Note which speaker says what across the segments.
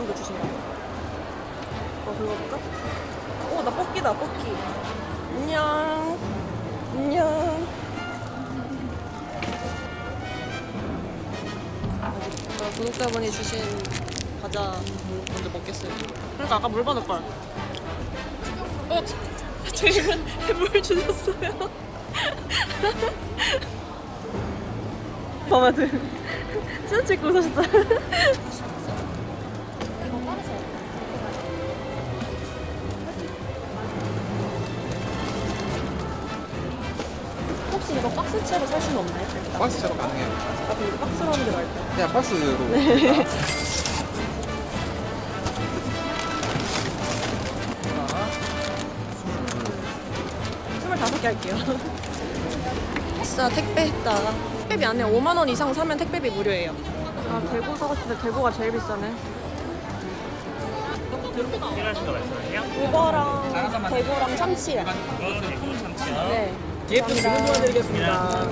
Speaker 1: 결제하셨어요?
Speaker 2: 네. 복권도 주신다. 어, 긁어볼까? 오, 나 뽑기다, 뽑기. 안녕. 안녕. 아, 구독자분이 주신 과자 먼저 먹겠어요. 그러니까 아까 물 받을 걸. 어, 제가 물 주셨어요. 마마들 찢어 찍고 오셨다. 박스채로 살 수는 없나요? 일단?
Speaker 3: 박스처럼 가능해요.
Speaker 2: 아, 근데 박스로 하는 게 나을 것
Speaker 3: 그냥 박스로.
Speaker 2: 네. 같아. 25개 할게요. 아싸, 택배했다. 택배비 안 해요. 5만 원 이상 사면 택배비 무료예요. 아, 대구 사고 싶은데 대구가 제일 비싸네.
Speaker 4: 필요하신 거 말씀하세요?
Speaker 2: 우거랑 대구랑 참치요.
Speaker 4: 대구 참치요.
Speaker 2: 네.
Speaker 3: 예쁜 지금 도와드리겠습니다.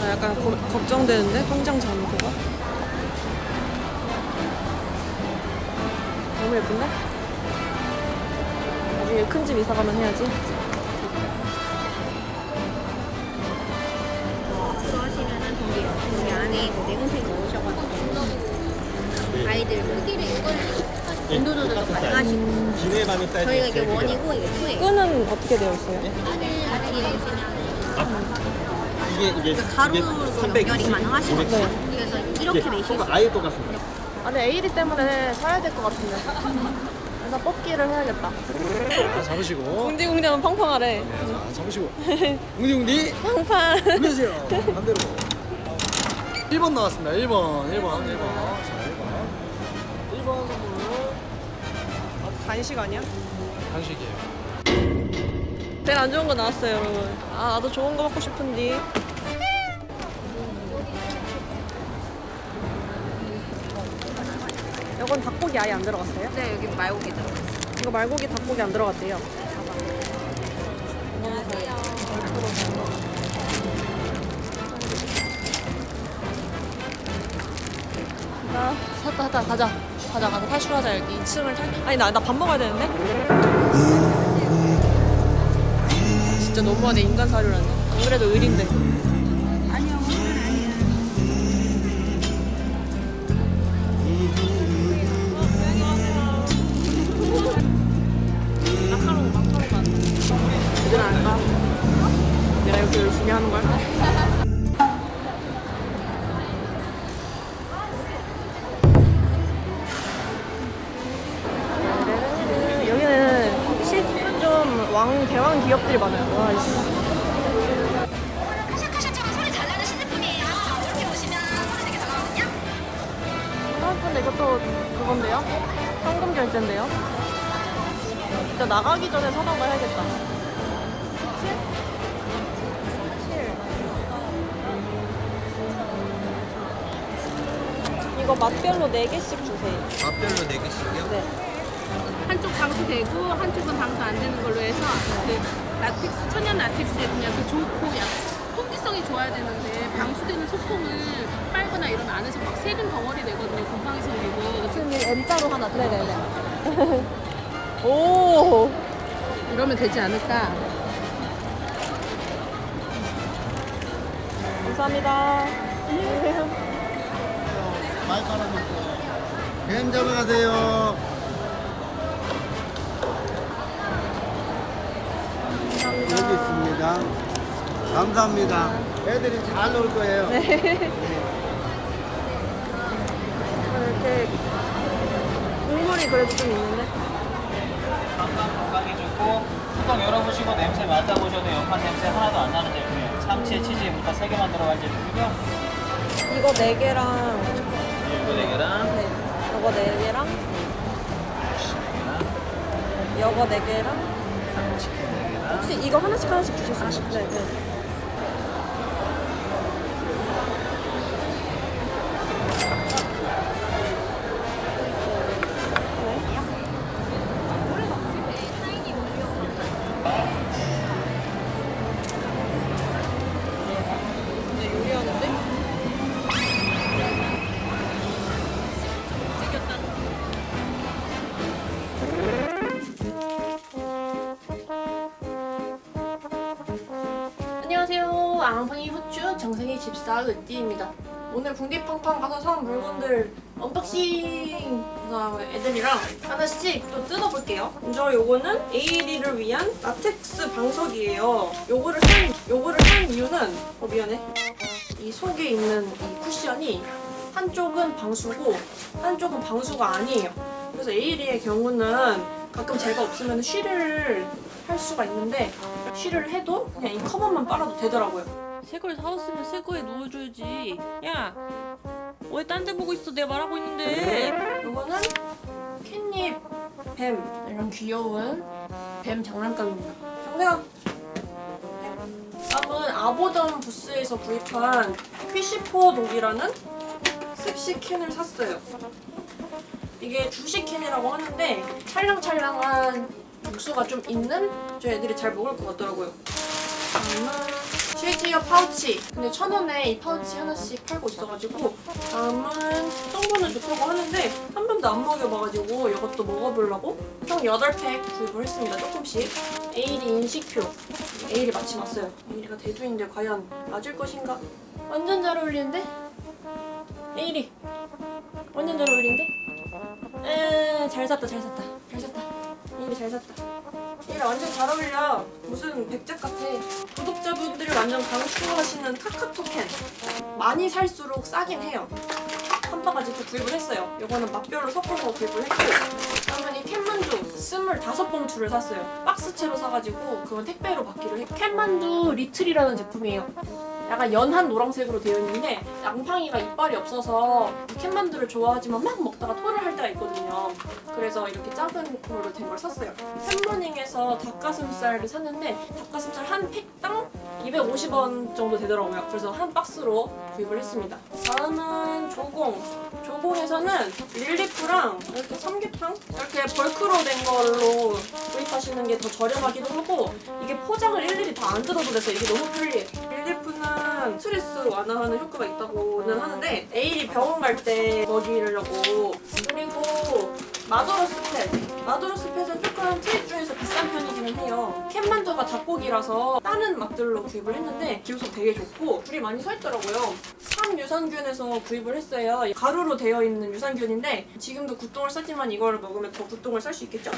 Speaker 2: 아, 약간 고- 걱정되는데 통장 잔고가 너무 예쁜데? 나중에 큰 집 이사 가면 해야지.
Speaker 1: 하시면은 저기 여기 안에 그 내공색 넣으셔가지고 아이들 크기를 이걸 온도 조절도 가능하시고
Speaker 3: 기내 밤에 따지.
Speaker 1: 저희가 이게 원이고 이게 투예요.
Speaker 2: 끈은 어떻게 되어 있어요?
Speaker 1: 뒤에 그냥
Speaker 3: 이게 이게
Speaker 1: 가루로 연결이 가능하시거든요.
Speaker 2: 네.
Speaker 1: 그래서 이렇게 매실 수.
Speaker 3: 아예 똑같습니다.
Speaker 2: 아, 근데 AD 때문에 사야 될 것 같은데. 그래서 뽑기를 해야겠다.
Speaker 3: 자, 잡으시고.
Speaker 2: 웅디웅디하면 팡팡하래.
Speaker 3: 자, 잡으시고. 웅디웅디.
Speaker 2: 팡팡.
Speaker 3: 올려주세요. 반대로. 1번 나왔습니다. 1번. 1번. 1번. 자, 1번. 1번 선물.
Speaker 2: 간식 아니야?
Speaker 3: 간식이에요.
Speaker 2: 제일 안 좋은 거 나왔어요, 여러분. 아, 나도 좋은 거 먹고 싶은데. 이건 닭고기 아예 안 들어갔어요?
Speaker 1: 네, 여기 말고기 들어가요.
Speaker 2: 이거 말고기 닭고기 안 들어갔대요. 나 샀다 샀다 가자 가자 가자 탈출하자 여기 2층을 탈 아니 나 나 밥 먹어야 되는데 진짜 너무하네 인간 사료라니 안 그래도 얘들 안 가? 내가 이렇게 열심히 하는 걸? 결제인데요? 진짜 나가기 전에 사던가 해야겠다. 7? 이거 맛별로 4개씩 주세요.
Speaker 3: 맛별로 4개씩이요?
Speaker 2: 네.
Speaker 1: 한쪽 방수 되고 한쪽은 방수 안 되는 걸로 해서 그 라텍스 천연 라텍스에 그냥 그 좋고 약 통기성이 좋아야 되는데 방수되는 소품을 빨거나 이러면 안에서 막 세균 덩어리 내거든요. 곰팡이 생기고
Speaker 2: 선생님 M자로 하나 네네네. 오.
Speaker 1: 이러면 되지 않을까?
Speaker 2: 감사합니다.
Speaker 3: 많이 깔아놓고. 뱀 잡아가세요. 여기 있습니다. 감사합니다. 애들이 잘 놀 거예요.
Speaker 2: 이렇게 국물이 그래도 좀 있는데.
Speaker 4: 건강 건강에 좋고 뚜껑 열어보시고 냄새 맡아보셔도 연판 냄새 하나도 안 나는 제품이에요. 참치에 치즈에 부터 3개만 들어간 제품이고요.
Speaker 2: 이거 4개랑
Speaker 4: 이거 4개랑
Speaker 2: 네. 요거 4개랑 요거 4개랑 혹시 이거 하나씩 하나씩? 네, 네. 네. 양팡이 후추 정생이 집사 으띠입니다. 오늘 궁디팡팡 가서 사온 물건들 unboxing! 애들이랑 하나씩 또 뜯어볼게요. 먼저 요거는 에일이를 위한 라텍스 방석이에요. 요거를 산, 요거를 산 이유는, 어, 미안해. 이 속에 있는 이 쿠션이 한쪽은 방수고 한쪽은 방수가 아니에요. 그래서 에일이의 경우는 가끔 제가 없으면 쉬를 할 수가 있는데 쉬를 해도 그냥 이 커버만 빨아도 되더라고요. 새 걸 사왔으면 새 거에 누워줘야지. 야, 왜 딴 데 보고 있어? 내가 말하고 있는데. 이거는 캣닙 뱀 이런 귀여운 뱀 장난감입니다. 정세가. 다음은 아보던 부스에서 구입한 퀴시포 독이라는 습식 캔을 샀어요. 이게 주식 캔이라고 하는데 찰랑찰랑한 육수가 좀 있는 저 애들이 잘 먹을 것 같더라고요. 다음은 쉐이지어 파우치. 근데 천 원에 이 파우치 하나씩 팔고 있어가지고 다음은 성분은 좋다고 하는데 한 번도 안 먹여봐가지고 이것도 먹어보려고 총 8팩 구입을 했습니다. 조금씩. 에일이 인식표. 에일이 마침 왔어요. 에일이가 대두인데 과연 맞을 것인가? 완전 잘 어울리는데? 에일이 완전 잘 어울리는데? 에, 잘 샀다, 잘 샀다, 잘 샀다. 이리 잘 샀다. 얘랑 완전 잘 어울려. 무슨 백작 같아. 구독자분들이 완전 강추하시는 카카토 캔. 많이 살수록 싸긴 해요. 한 바가지 또 구입을 했어요. 이거는 맛별로 섞어서 구입을 했고 그러면 이 캣만두 25봉투를 샀어요. 박스채로 사가지고 그건 택배로 받기로 했고 캣만두 리틀이라는 제품이에요. 약간 연한 노란색으로 되어 있는데 양팡이가 이빨이 없어서 이 캣만두를 좋아하지만 막 먹다가 토를 할 때가 있거든요. 그래서 이렇게 작은 걸로 된 걸 샀어요. 햄버닝에서 닭가슴살을 샀는데 닭가슴살 한 팩당 250원 정도 되더라고요. 그래서 한 박스로 구입을 했습니다. 다음은 조공. 조공에서는 릴리프랑 이렇게 삼계탕 이렇게 벌크로 된 걸로 구입하시는 게 더 저렴하기도 하고 이게 포장을 일일이 다 안 뜯어도 돼서 이게 너무 편리해. 릴리프는 스트레스 완화하는 효과가 있다고는 하는데 에일이 병원 갈 때 먹이려고 그리고 마도로 스 펫. 마도로 스 펫은 조금 treat 중에서 비싼 편이기는 해요. 캔만두가 닭고기라서 다른 맛들로 구입을 했는데 기호성 되게 좋고 줄이 많이 서 있더라고요. 삼유산균에서 구입을 했어요. 가루로 되어 있는 유산균인데 지금도 good똥을 싸지만 이걸 먹으면 더 good똥을 쌀 수 있겠죠?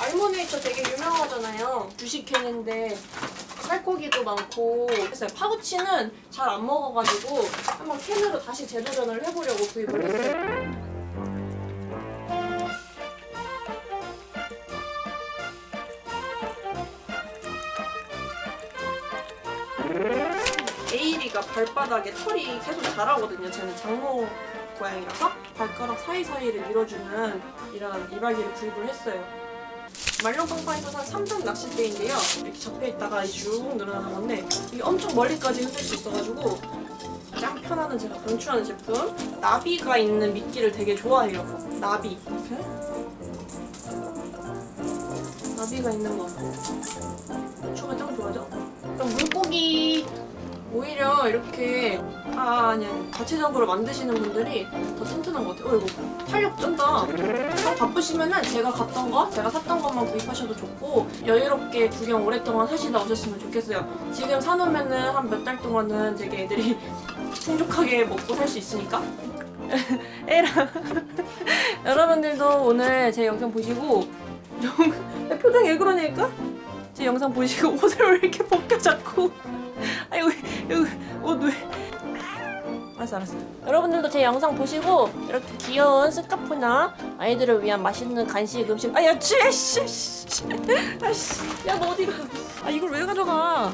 Speaker 2: 알모네이처 되게 유명하잖아요. 주식캔인데 살코기도 많고 했어요. 파우치는 잘 안 먹어가지고 한번 캔으로 다시 재도전을 해보려고 구입을 했어요. 에이리가 발바닥에 털이 계속 자라거든요. 쟤는 장모 고양이라서 발가락 사이사이를 밀어주는 이런 이발기를 구입을 했어요. 말룡빵빵에서 산 3점 낚싯대인데요. 이렇게 접혀있다가 쭉 늘어나는 건데 이게 엄청 멀리까지 흔들 수 있어가지고 짱 편하는 제가 강추하는 제품 나비가 있는 미끼를 되게 좋아해요. 나비 이렇게 나비가 있는 거 추가 짱 좋아하죠? 그럼 물고기 오히려 이렇게 아 아니 아니 자체적으로 만드시는 분들이 더 튼튼한 것 같아요. 어 이거 탄력 쩐다. 좀 바쁘시면은 제가 갔던 거, 제가 샀던 것만 구입하셔도 좋고 여유롭게 구경 오랫동안 하시다 오셨으면 좋겠어요. 지금 사놓으면은 한 몇 달 동안은 되게 애들이 풍족하게 먹고 살 수 있으니까. 에라 여러분들도 오늘 제 영상 보시고 표정이 왜 그러냐니까? 제 영상 보시고 옷을 왜 이렇게 벗겨 자꾸 아이고 여기 옷 왜? 알았어 알았어. 여러분들도 제 영상 보시고 이렇게 귀여운 스카프나 아이들을 위한 맛있는 간식 음식 아야 쥐씨 아씨 야너 어디가? 아 이걸 왜 가져가?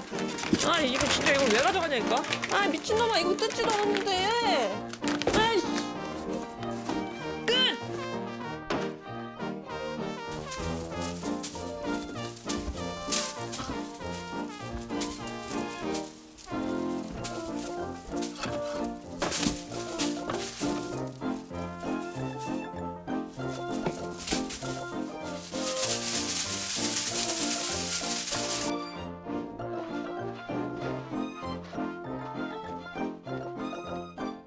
Speaker 2: 아 이거 진짜 이걸 왜 가져가냐니까? 아 미친놈아 이거 뜯지도 않았는데.